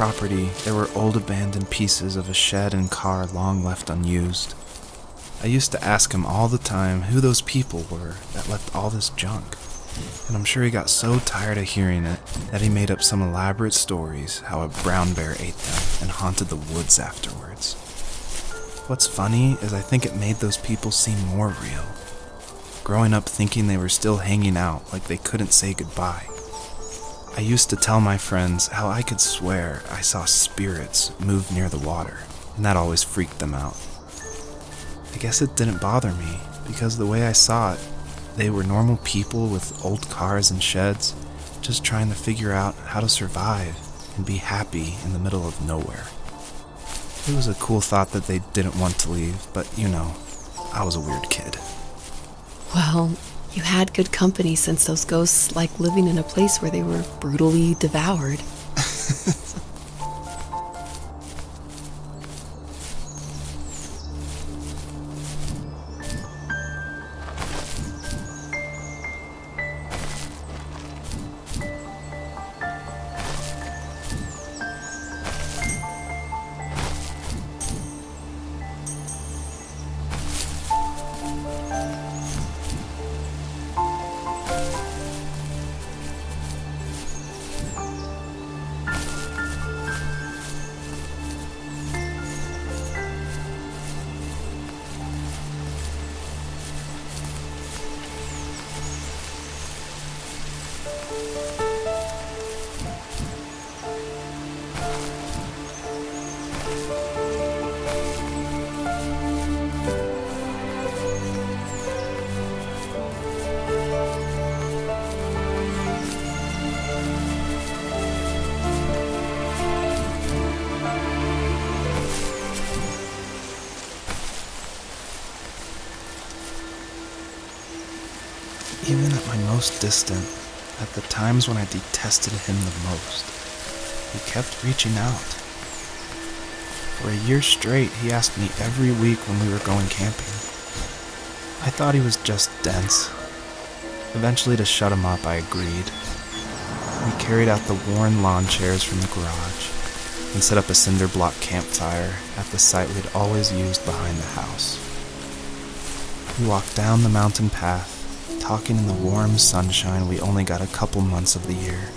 property, there were old abandoned pieces of a shed and car long left unused. I used to ask him all the time who those people were that left all this junk. And I'm sure he got so tired of hearing it that he made up some elaborate stories how a brown bear ate them and haunted the woods afterwards. What's funny is I think it made those people seem more real. Growing up thinking they were still hanging out like they couldn't say goodbye. I used to tell my friends how I could swear I saw spirits move near the water, and that always freaked them out. I guess it didn't bother me, because the way I saw it, they were normal people with old cars and sheds, just trying to figure out how to survive and be happy in the middle of nowhere. It was a cool thought that they didn't want to leave, but you know, I was a weird kid. Well, you had good company since those ghosts like living in a place where they were brutally devoured. Even at my most distant, at the times when I detested him the most, he kept reaching out. For a year straight, he asked me every week when we were going camping. I thought he was just dense. Eventually, to shut him up, I agreed. We carried out the worn lawn chairs from the garage and set up a cinder block campfire at the site we'd always used behind the house. We walked down the mountain path talking in the warm sunshine we only got a couple months of the year.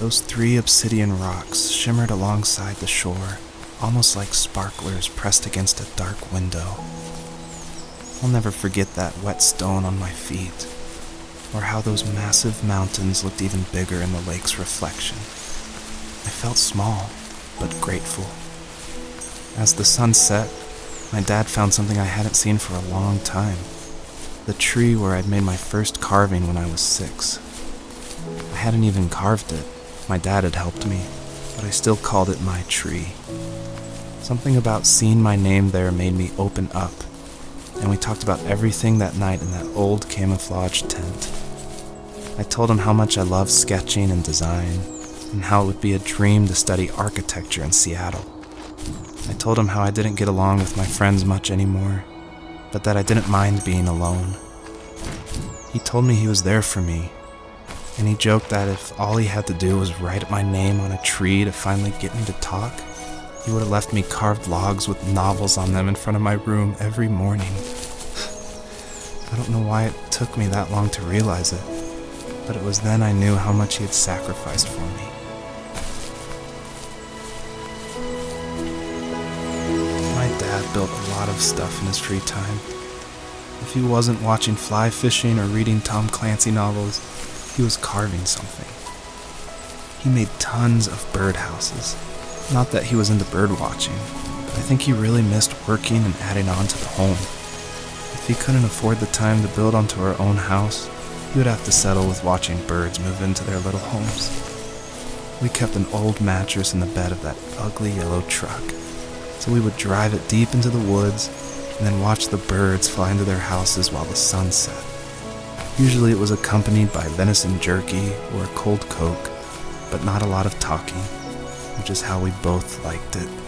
Those three obsidian rocks shimmered alongside the shore, almost like sparklers pressed against a dark window. I'll never forget that wet stone on my feet, or how those massive mountains looked even bigger in the lake's reflection. I felt small, but grateful. As the sun set, my dad found something I hadn't seen for a long time the tree where I'd made my first carving when I was six. I hadn't even carved it. My dad had helped me, but I still called it my tree. Something about seeing my name there made me open up, and we talked about everything that night in that old camouflage tent. I told him how much I love sketching and design, and how it would be a dream to study architecture in Seattle. I told him how I didn't get along with my friends much anymore, but that I didn't mind being alone. He told me he was there for me, and he joked that if all he had to do was write my name on a tree to finally get me to talk, he would have left me carved logs with novels on them in front of my room every morning. I don't know why it took me that long to realize it, but it was then I knew how much he had sacrificed for me. Built a lot of stuff in his free time. If he wasn't watching fly fishing or reading Tom Clancy novels, he was carving something. He made tons of birdhouses. Not that he was into bird watching, but I think he really missed working and adding on to the home. If he couldn't afford the time to build onto our own house, he would have to settle with watching birds move into their little homes. We kept an old mattress in the bed of that ugly yellow truck, so we would drive it deep into the woods and then watch the birds fly into their houses while the sun set. Usually it was accompanied by venison jerky or a cold Coke, but not a lot of talking, which is how we both liked it.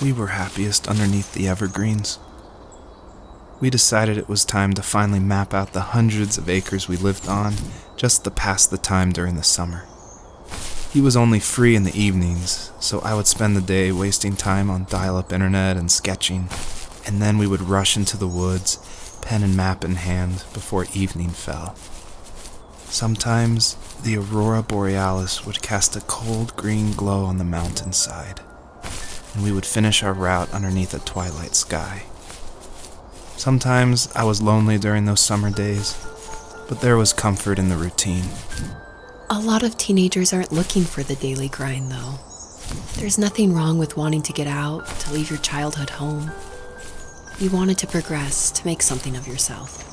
We were happiest underneath the evergreens. We decided it was time to finally map out the hundreds of acres we lived on just to pass the time during the summer. He was only free in the evenings, so I would spend the day wasting time on dial up internet and sketching, and then we would rush into the woods, pen and map in hand, before evening fell. Sometimes the aurora borealis would cast a cold green glow on the mountainside and we would finish our route underneath a twilight sky. Sometimes I was lonely during those summer days, but there was comfort in the routine. A lot of teenagers aren't looking for the daily grind, though. There's nothing wrong with wanting to get out, to leave your childhood home. You wanted to progress, to make something of yourself.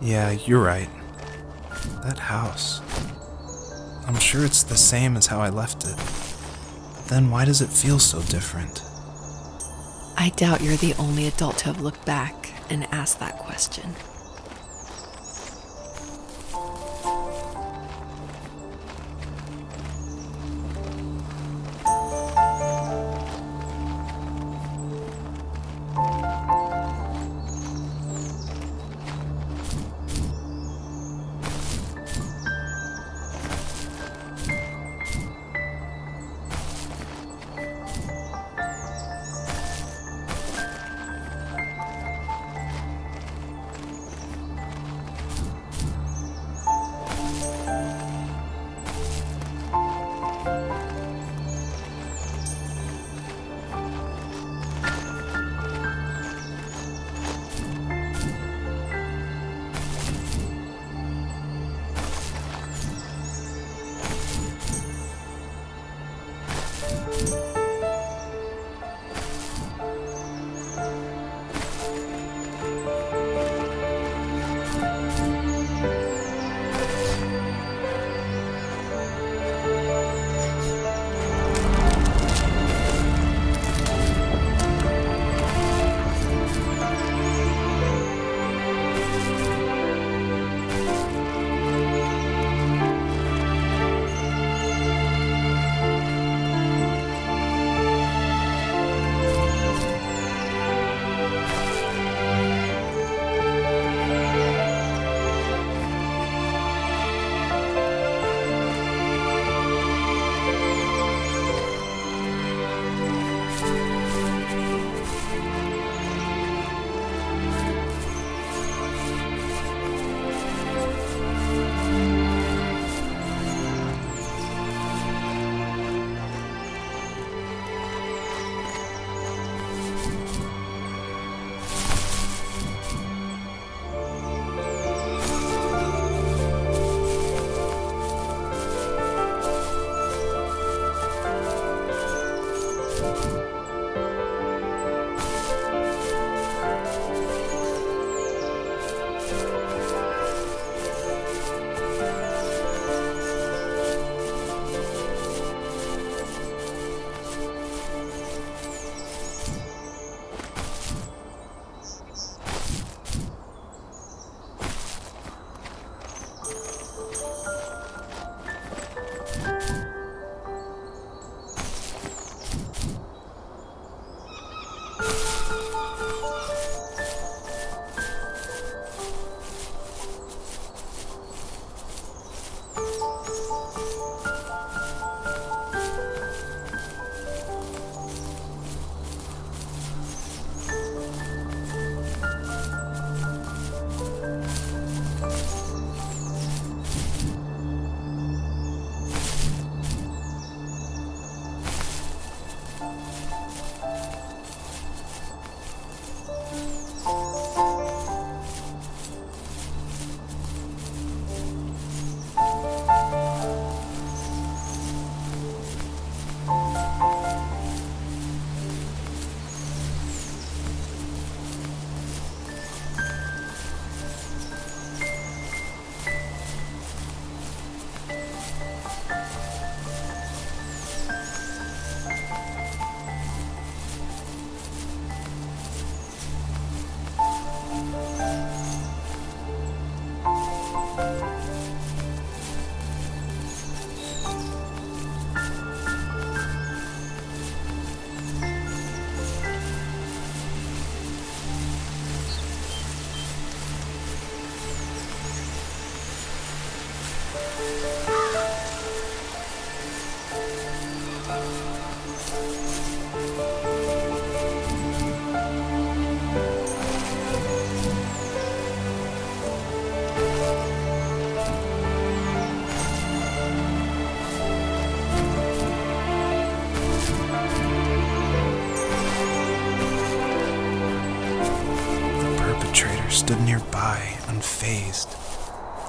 Yeah, you're right. That house. I'm sure it's the same as how I left it. Then why does it feel so different? I doubt you're the only adult to have looked back and asked that question.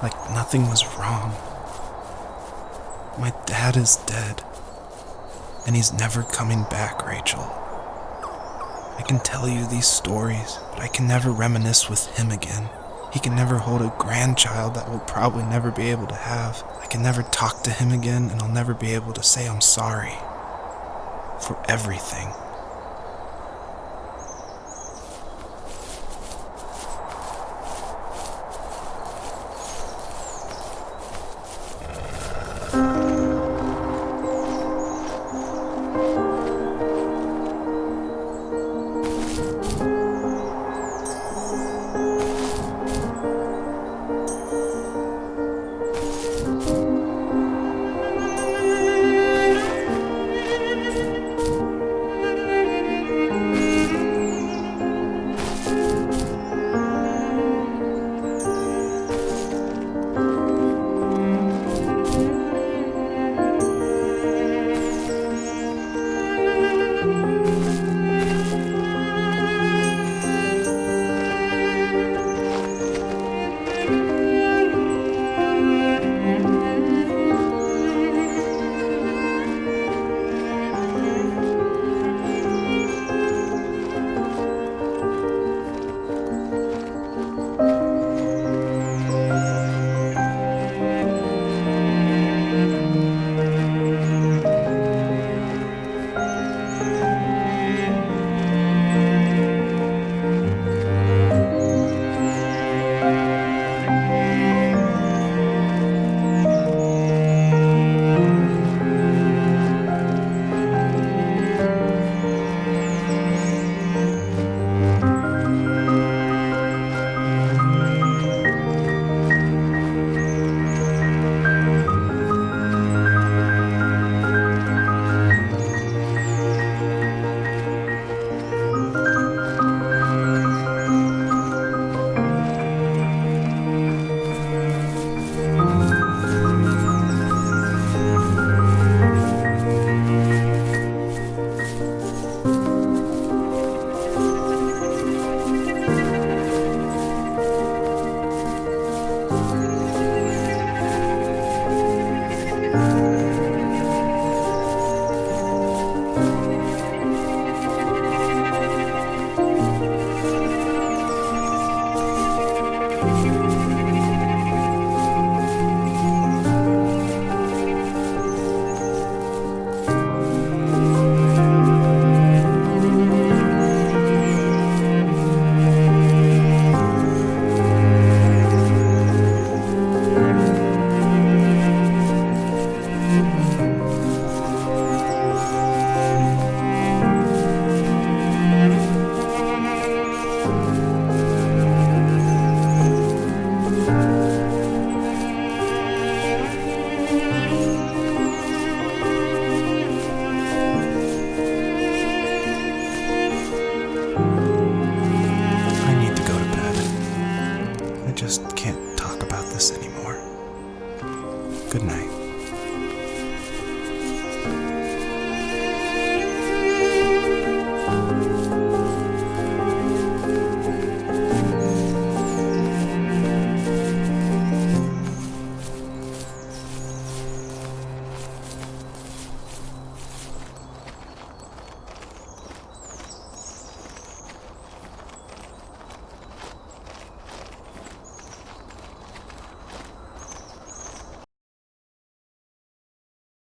Like nothing was wrong. My dad is dead, and he's never coming back, Rachel. I can tell you these stories, but I can never reminisce with him again. He can never hold a grandchild that we'll probably never be able to have. I can never talk to him again, and I'll never be able to say I'm sorry for everything.